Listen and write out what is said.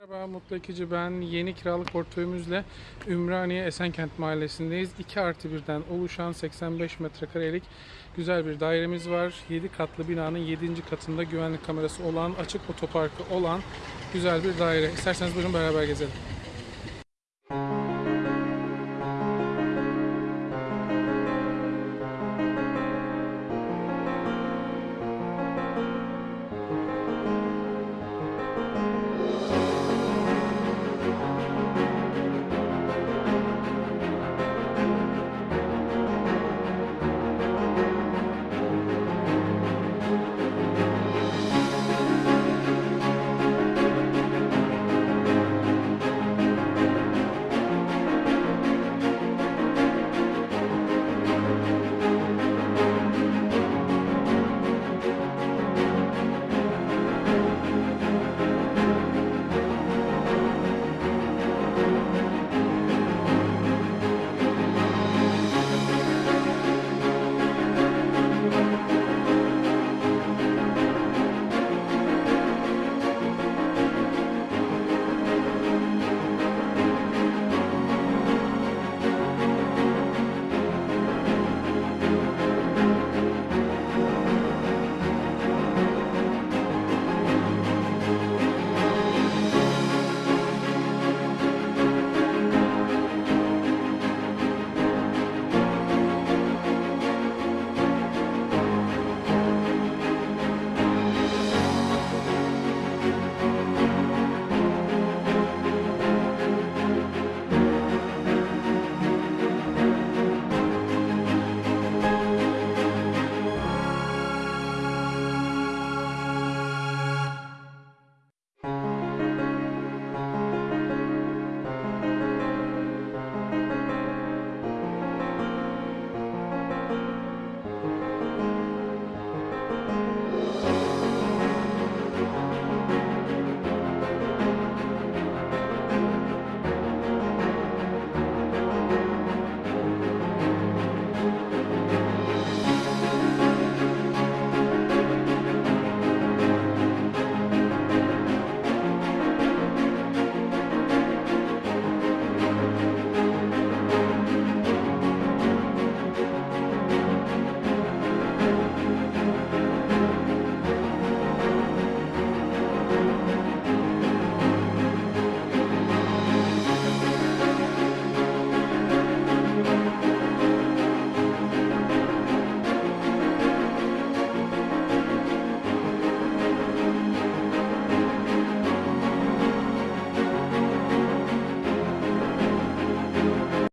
Merhaba Mutlu Ekici ben. Yeni kiralık portföyümüzle Ümraniye Esenkent Mahallesi'ndeyiz. 2 artı 1'den oluşan 85 metrekarelik güzel bir dairemiz var. 7 katlı binanın 7. katında güvenlik kamerası olan, açık otoparkı olan güzel bir daire. İsterseniz buyurun beraber gezelim.